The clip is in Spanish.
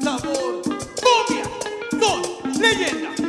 Sabor, cumbia, son leyenda.